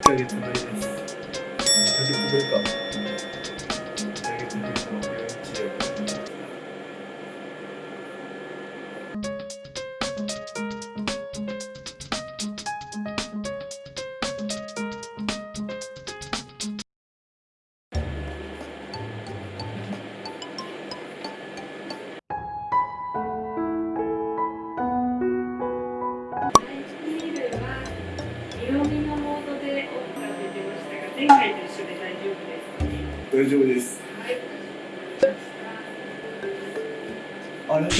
1ヶ月ぶりです1ヶ月ね。大丈夫です。はい。あれ？で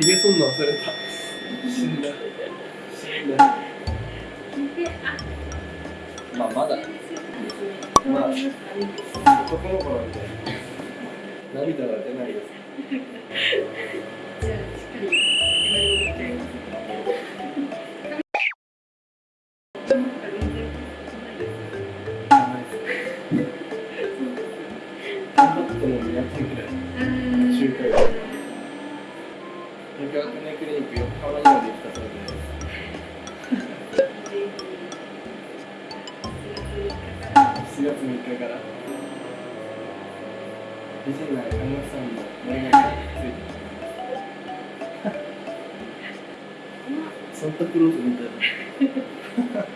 ひげ剃んの忘れた。死んだ。死んだ、まあまだ。まあ、男の子なんで。涙は出ないですじゃあ、しっかりクリニック横浜にまで行ったそうです7月3日から美人な看護師さんの大学についてサンタクロースみたいな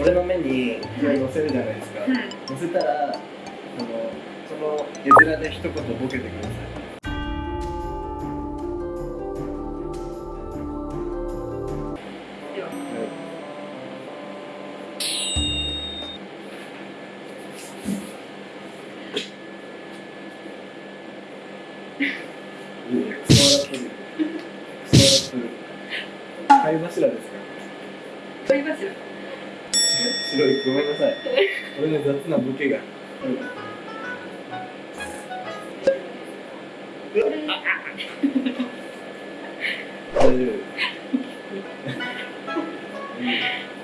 俺の目にこれ乗せるじゃないですか、はい乗せたらそのその絵面で一言ボケてください貝柱ですか買いますよ。白い。ごめんなさい。俺の雑なボケが。大丈夫。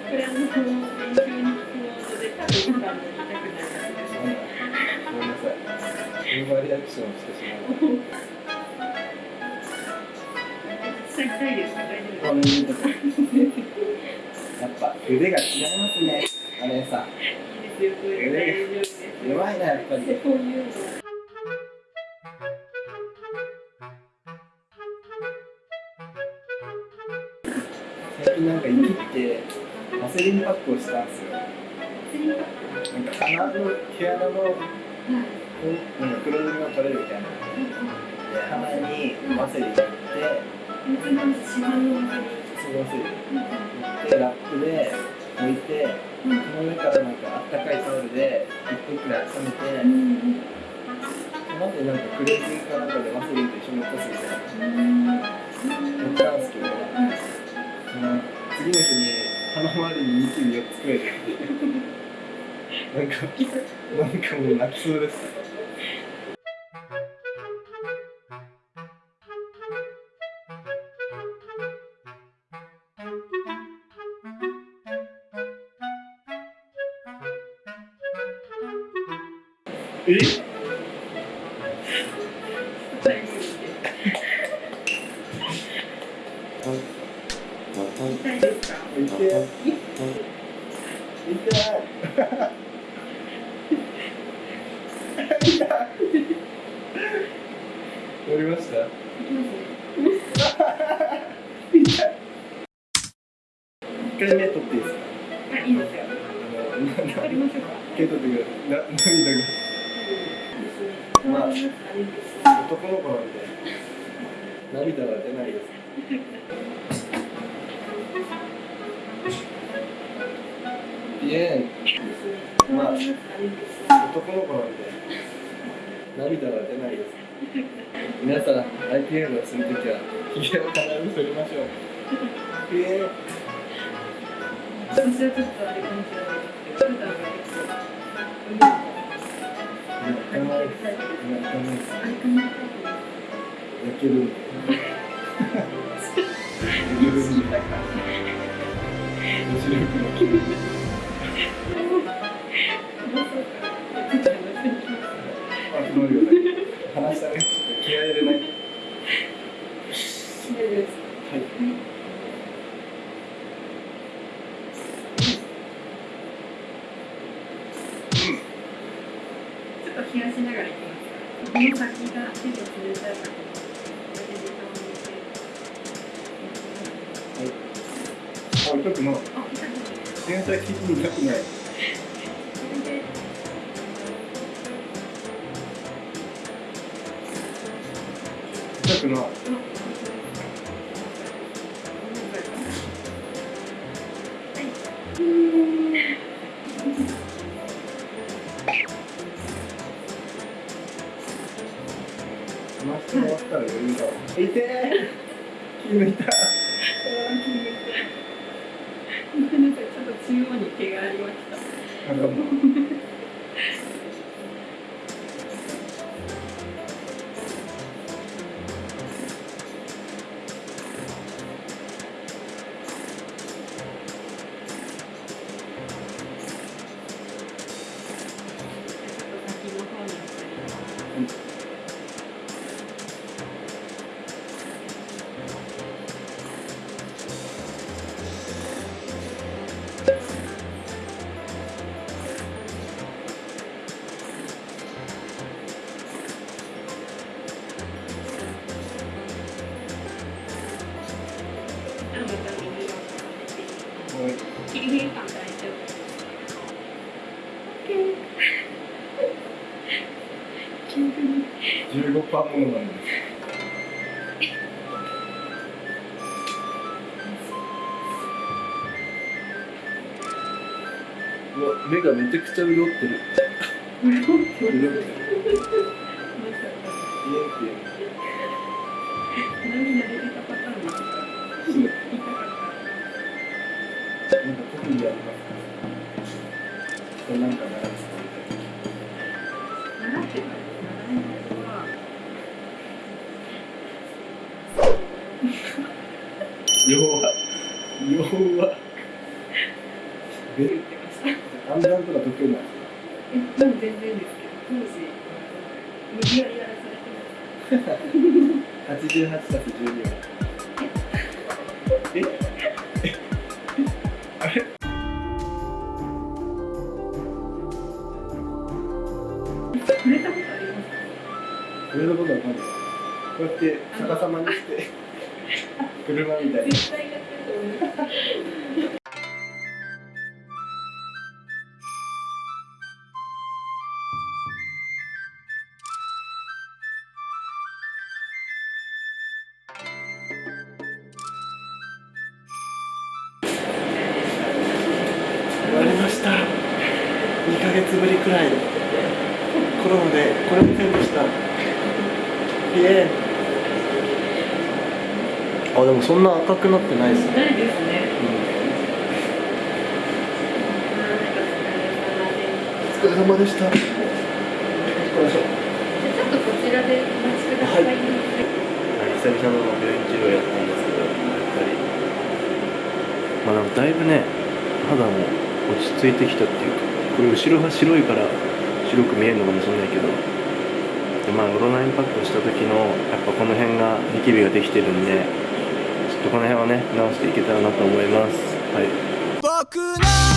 これあの練習に聞くモードで多分さんも痛くなるやつですごめんなさいオーバーリアクションしてし痛いです大丈夫まうやっぱ腕が違いますねあれさいいですよこれ大丈夫です弱いなやっぱりこういうの最近なんか生きてワセリンパックをしたんですよ。なんか鼻の毛穴のこうん黒ずみが取れるみたいな。で鼻にワセリン塗ってうちの市販の中にそのワセリン塗ってラップで置いてその上からなん。かあったかいタオルで1分くらい温めてうん。その後になん。かクレンジングかなん。かでワセリンと一緒に落とすみたいなやったん。ですけどその次の日に鼻周りにニキビ4つくらいでなん。かなん。かもう泣きそうですえ大丈夫です痛いですかりました一回目取っていいですかあいいですよあのなわかりましょうか受け取ってくださいな涙まあ、が男の子なんで。涙は出ないですいえまあ男の子なんで涙は出ないです。皆さん IPL をするときはひげを必ず剃りましょうちょっとあれかもしれないですけど、普段は結構、泣かないです泣かないですあれかな泣ける。んで泣ける。んで面白くなる。あ、すごいよね。話したね。気合い入れない。この先が手で冷たいかとあ痛くないあ、痛くない全体的に痛くない痛くない痛え気抜い。た気抜い。ごめんなさい、ちょっと中央に毛がありました。15パーものなんです目がめちゃくちゃ潤ってる。潤ってる。なんか特にありますか？なんか長弱弱え言ってました。暗算とか得意なんですかえ、もう全然ですけど、当時無理やりやらされてます。88たす12はえ？え？あれ触れたことあります？か？これのことわかんないこうやって逆さまにして車みたい。に絶対やってると思いま。した。2ヶ月ぶりくらいコロナで来れませんでした。イエーイあでもそんな赤くなってないですね、ないですね。お疲れ様でした。ちょっとこちらでお待ちください。はい。久々の病院治療やったんですけどやっぱり。まあなんかだいぶね肌も落ち着いてきたっていうかこれ後ろが白いから白く見えるのかもしれないけどでまあオロナインパックした時のやっぱこの辺がニキビができてるんでとこの辺はね直していけたらなと思います。はい。僕の